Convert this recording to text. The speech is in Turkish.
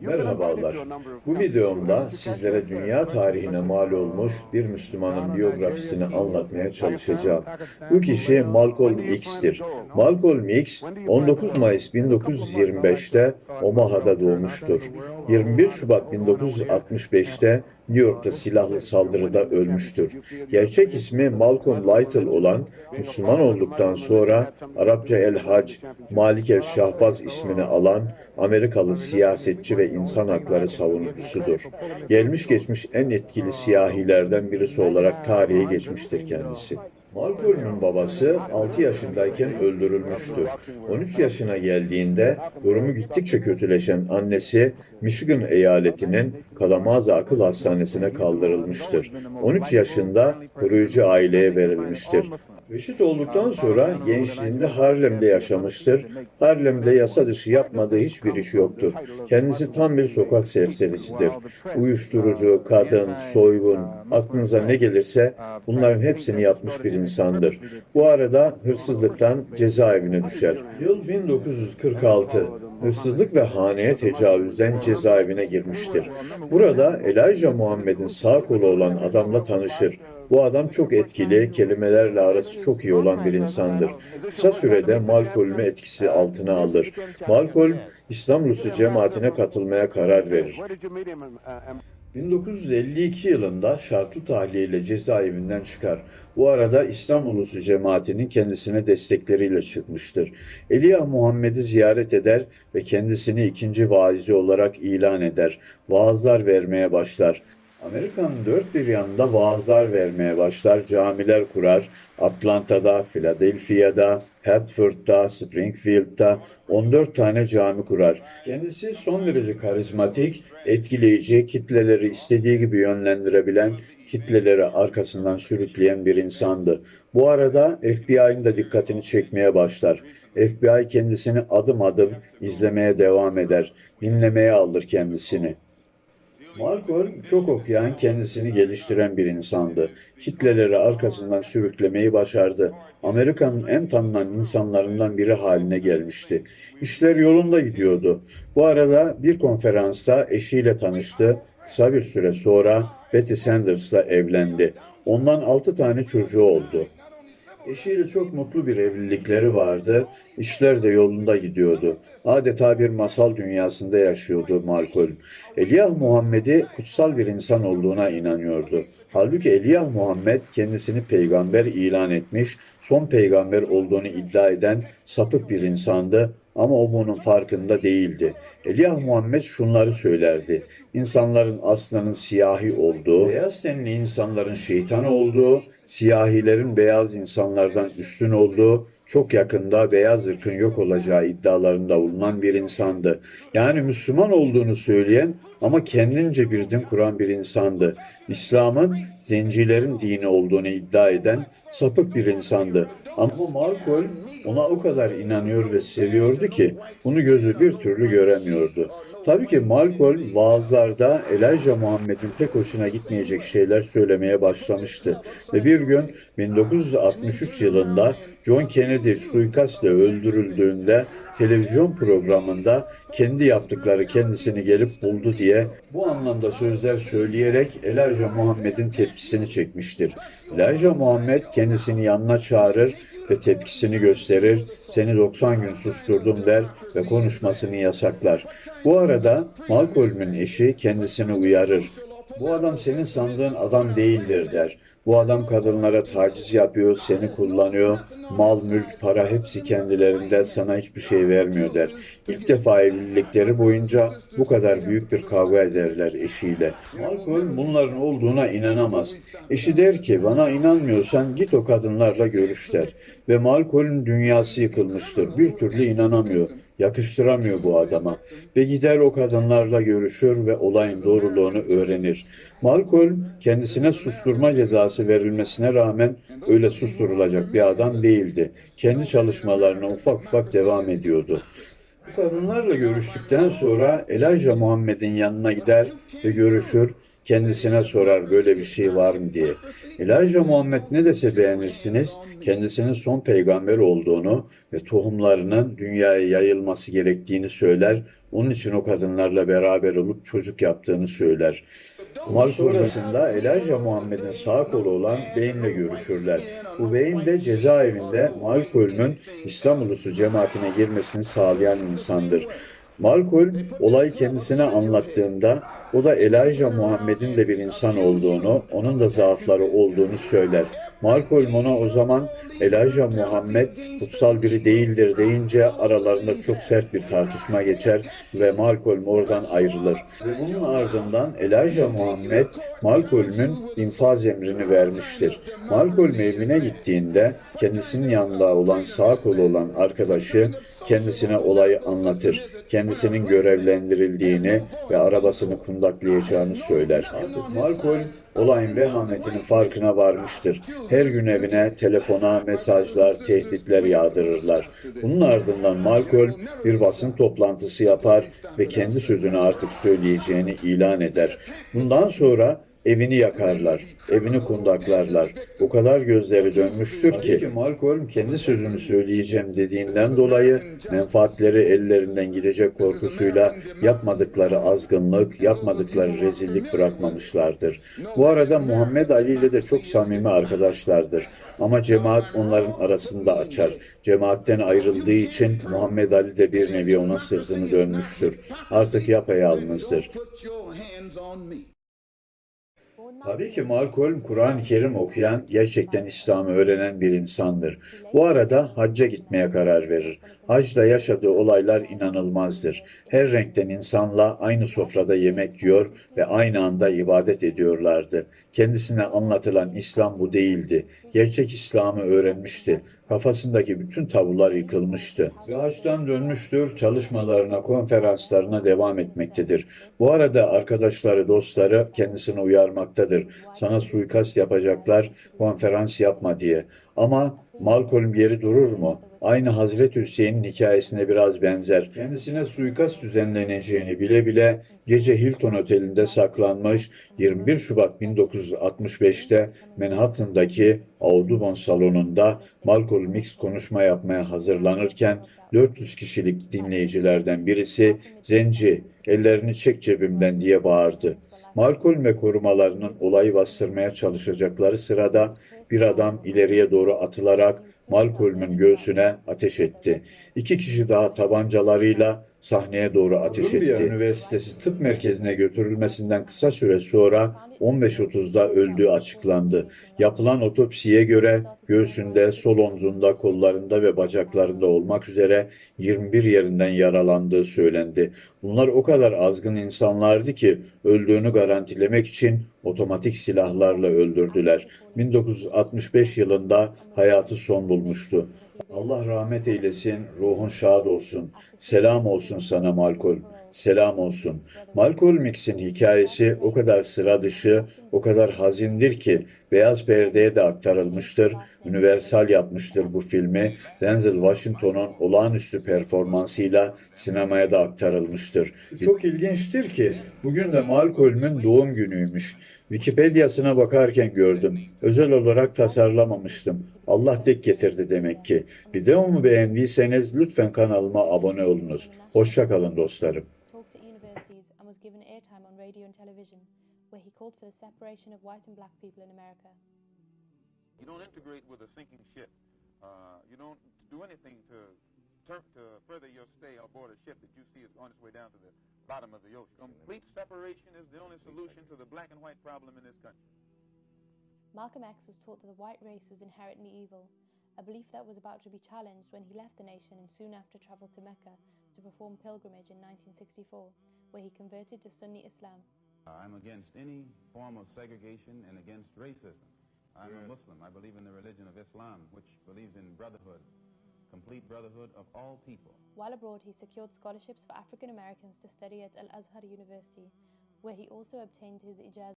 Merhabalar. Bu videomda sizlere dünya tarihine mal olmuş bir Müslümanın biyografisini anlatmaya çalışacağım. Bu kişi Malcolm X'tir. Malcolm X 19 Mayıs 1925'te Omaha'da doğmuştur. 21 Şubat 1965'te New York'ta silahlı saldırıda ölmüştür. Gerçek ismi Malcolm Lytle olan Müslüman olduktan sonra Arapça El Hac, Malik El Şahbaz ismini alan Amerikalı siyasetçi ve insan hakları savunucusudur. Gelmiş geçmiş en etkili siyahilerden birisi olarak tarihe geçmiştir kendisi. Malcolm'un babası 6 yaşındayken öldürülmüştür. 13 yaşına geldiğinde durumu gittikçe kötüleşen annesi Michigan eyaletinin Kalamazoo Akıl Hastanesi'ne kaldırılmıştır. 13 yaşında koruyucu aileye verilmiştir. Reşit olduktan sonra gençliğinde Harlem'de yaşamıştır. Harlem'de yasa dışı yapmadığı hiçbir iş yoktur. Kendisi tam bir sokak serserisidir. Uyuşturucu, kadın, soygun, aklınıza ne gelirse bunların hepsini yapmış bir insandır. Bu arada hırsızlıktan cezaevine düşer. Yıl 1946. Hırsızlık ve haneye tecavüzden cezaevine girmiştir. Burada Elijah Muhammed'in sağ kolu olan adamla tanışır. Bu adam çok etkili, kelimelerle arası çok iyi olan bir insandır. Kısa sürede Malcolm'u etkisi altına alır. Malcolm, İslam Rusu cemaatine katılmaya karar verir. 1952 yılında şartlı tahliyeyle cezaevinden çıkar. Bu arada İslam Ulusu cemaatinin kendisine destekleriyle çıkmıştır. Eliya Muhammed'i ziyaret eder ve kendisini ikinci vaizi olarak ilan eder. Vaazlar vermeye başlar. Amerika'nın dört bir yanında vaazlar vermeye başlar, camiler kurar. Atlanta'da, Philadelphia'da, Hartford'da, Springfield'da 14 tane cami kurar. Kendisi son derece karizmatik, etkileyici, kitleleri istediği gibi yönlendirebilen, kitleleri arkasından sürükleyen bir insandı. Bu arada FBI'nin de dikkatini çekmeye başlar. FBI kendisini adım adım izlemeye devam eder. Dinlemeye alır kendisini. Malcolm çok okuyan, kendisini geliştiren bir insandı. Kitleleri arkasından sürüklemeyi başardı. Amerika'nın en tanınan insanlarından biri haline gelmişti. İşler yolunda gidiyordu. Bu arada bir konferansta eşiyle tanıştı. Kısa bir süre sonra Betty Sanders'la evlendi. Ondan altı tane çocuğu oldu. Eşiyle çok mutlu bir evlilikleri vardı. İşler de yolunda gidiyordu. Adeta bir masal dünyasında yaşıyordu Malcolm. Eliyah Muhammed'i kutsal bir insan olduğuna inanıyordu. Halbuki Eliyah Muhammed kendisini peygamber ilan etmiş, son peygamber olduğunu iddia eden sapık bir insandı ama o bunun farkında değildi. Eliyah Muhammed şunları söylerdi. İnsanların aslının siyahi olduğu, beyaz tenli insanların şeytan olduğu, siyahilerin beyaz insanlardan üstün olduğu, çok yakında beyaz ırkın yok olacağı iddialarında bulunan bir insandı. Yani Müslüman olduğunu söyleyen ama kendince bir din kuran bir insandı. İslam'ın zencilerin dini olduğunu iddia eden sapık bir insandı. Ama Malcolm ona o kadar inanıyor ve seviyordu ki bunu gözü bir türlü göremiyordu. Tabii ki Malcolm vaazlarda Elijah Muhammed'in pek hoşuna gitmeyecek şeyler söylemeye başlamıştı. Ve bir gün 1963 yılında John Kennedy suikastle öldürüldüğünde televizyon programında kendi yaptıkları kendisini gelip buldu diye bu anlamda sözler söyleyerek Elijah Muhammed'in tepkisini çekmiştir. Elijah Muhammed kendisini yanına çağırır ve tepkisini gösterir, seni 90 gün susturdum der ve konuşmasını yasaklar. Bu arada Malcolm'un eşi kendisini uyarır. Bu adam senin sandığın adam değildir der. Bu adam kadınlara taciz yapıyor, seni kullanıyor, mal, mülk, para hepsi kendilerinde sana hiçbir şey vermiyor der. İlk defa evlilikleri boyunca bu kadar büyük bir kavga ederler eşiyle. Malcolm bunların olduğuna inanamaz. Eşi der ki bana inanmıyorsan git o kadınlarla görüş der. Ve Malcolm'un dünyası yıkılmıştır. Bir türlü inanamıyor. Yakıştıramıyor bu adama. Ve gider o kadınlarla görüşür ve olayın doğruluğunu öğrenir. Malcolm kendisine susturma cezası verilmesine rağmen öyle susturulacak bir adam değildi. Kendi çalışmalarına ufak ufak devam ediyordu. Bu kadınlarla görüştükten sonra Elijah Muhammed'in yanına gider ve görüşür. Kendisine sorar böyle bir şey var mı diye. Elijah Muhammed ne dese beğenirsiniz, kendisinin son peygamber olduğunu ve tohumlarının dünyaya yayılması gerektiğini söyler, onun için o kadınlarla beraber olup çocuk yaptığını söyler. Mal sonrasında Elijah Muhammed'in sağ kolu olan beyinle görüşürler. Bu beyin de cezaevinde Malcolm'un İslam ulusu cemaatine girmesini sağlayan insandır. Malcolm olayı kendisine anlattığında o da Elijah Muhammed'in de bir insan olduğunu, onun da zaafları olduğunu söyler. Malcolm ona o zaman Elijah Muhammed kutsal biri değildir deyince aralarında çok sert bir tartışma geçer ve Malcolm oradan ayrılır. Ve bunun ardından Elijah Muhammed Malcolm'ün infaz emrini vermiştir. Malcolm evine gittiğinde kendisinin yanında olan sağ kolu olan arkadaşı kendisine olayı anlatır. Kendisinin görevlendirildiğini ve arabasını kundaklayacağını söyler. Artık Malcolm olayın vehametinin farkına varmıştır. Her gün evine telefona mesajlar, tehditler yağdırırlar. Bunun ardından Malcolm bir basın toplantısı yapar ve kendi sözünü artık söyleyeceğini ilan eder. Bundan sonra evini yakarlar, evini kundaklarlar. O kadar gözleri dönmüştür ki Malcolm kendi sözünü söyleyeceğim dediğinden dolayı menfaatleri ellerinden gidecek korkusuyla yapmadıkları azgınlık, yapmadıkları rezillik bırakmamışlardır. Bu arada Muhammed Ali ile de çok samimi arkadaşlardır. Ama cemaat onların arasında açar. Cemaatten ayrıldığı için Muhammed Ali de bir nevi ona sırtını dönmüştür. Artık yapayalnızdır. Tabii ki Malcolm Kur'an-ı Kerim okuyan, gerçekten İslam'ı öğrenen bir insandır. Bu arada hacca gitmeye karar verir. Hacda yaşadığı olaylar inanılmazdır. Her renkten insanla aynı sofrada yemek yiyor ve aynı anda ibadet ediyorlardı. Kendisine anlatılan İslam bu değildi. Gerçek İslam'ı öğrenmişti. Kafasındaki bütün tabular yıkılmıştı. Ve hacdan dönmüştür, çalışmalarına, konferanslarına devam etmektedir. Bu arada arkadaşları, dostları kendisini uyarmaktadır. Sana suikast yapacaklar, konferans yapma diye. Ama Malcolm geri durur mu? Aynı Hazreti Hüseyin'in hikayesine biraz benzer. Kendisine suikast düzenleneceğini bile bile gece Hilton Oteli'nde saklanmış 21 Şubat 1965'te Manhattan'daki Audubon salonunda Malcolm X konuşma yapmaya hazırlanırken 400 kişilik dinleyicilerden birisi Zenci ellerini çek cebimden diye bağırdı. Malcolm ve korumalarının olayı bastırmaya çalışacakları sırada bir adam ileriye doğru atılarak Malcolm'un göğsüne ateş etti. İki kişi daha tabancalarıyla sahneye doğru ateş Columbia etti. Üniversitesi Tıp Merkezi'ne götürülmesinden kısa süre sonra 15.30'da öldüğü açıklandı. Yapılan otopsiye göre göğsünde, sol omzunda, kollarında ve bacaklarında olmak üzere 21 yerinden yaralandığı söylendi. Bunlar o kadar azgın insanlardı ki öldüğünü garantilemek için otomatik silahlarla öldürdüler. 1965 yılında hayatı son bulmuştu. Allah rahmet eylesin, ruhun şad olsun. Selam olsun sana Malcolm. Selam olsun. Malcolm X'in hikayesi o kadar sıra dışı, o kadar hazindir ki Beyaz Perde'ye de aktarılmıştır. Universal yapmıştır bu filmi. Denzel Washington'un olağanüstü performansıyla sinemaya da aktarılmıştır. Çok ilginçtir ki bugün de Malcolm'ün doğum günüymüş. Wikipedia'sına bakarken gördüm. Özel olarak tasarlamamıştım. Allah tek getirdi demek ki. Videomu beğendiyseniz lütfen kanalıma abone olunuz. Hoşça kalın dostlarım. Talked at universities and was given airtime on radio and television, where he called for the separation of white and black people in America. You don't integrate with a sinking ship. Uh, you don't do anything to turn, to further your stay aboard a ship that you see is on its way down to the bottom of the ocean. Complete separation is the only solution to the black and white problem in this country. Malcolm X was taught that the white race was inherently evil, a belief that was about to be challenged when he left the nation and soon after travelled to Mecca to perform pilgrimage in 1964, where he converted to Sunni Islam. Uh, I'm against any form of segregation and against racism. I'm a Muslim. I believe in the religion of Islam, which believes in brotherhood, complete brotherhood of all people. While abroad, he secured scholarships for African Americans to study at Al Azhar University, where he also obtained his ijaz.